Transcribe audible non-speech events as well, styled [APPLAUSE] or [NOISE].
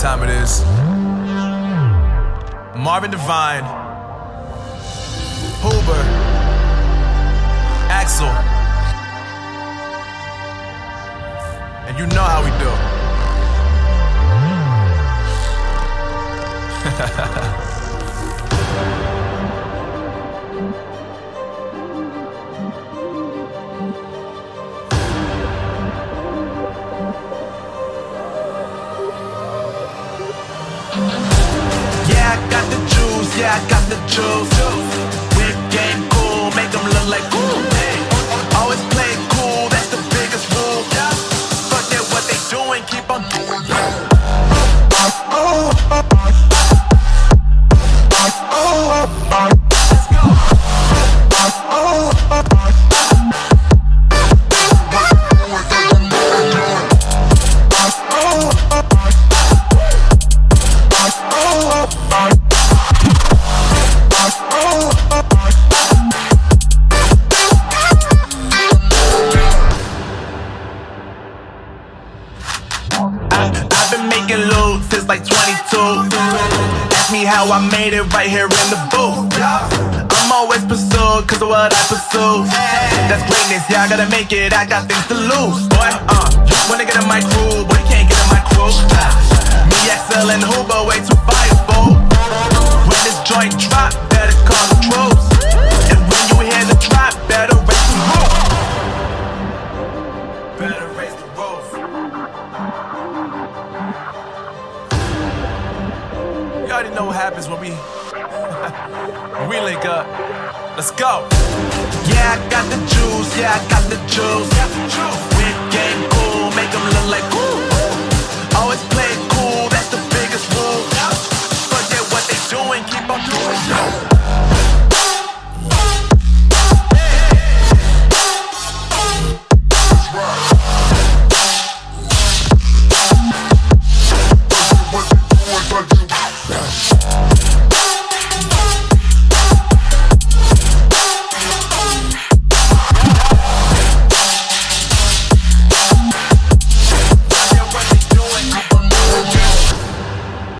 time it is. Marvin Devine, Huber, Axel, and you know how we do. Yeah, I got the juice, yeah, I got the juice. Whip game cool, make them look like ooh. Always play cool, that's the biggest rule. Fuck that, what they doing, keep on doing I, I've been making loot since like 22. Ask me how I made it right here in the booth. I'm always pursued cause of what I pursue. That's greatness, yeah, I gotta make it, I got things to lose. Boy, uh, wanna get in my crew, but already know what happens when we [LAUGHS] we link up. Let's go. Yeah, I got the juice, yeah, I got the juice. Round.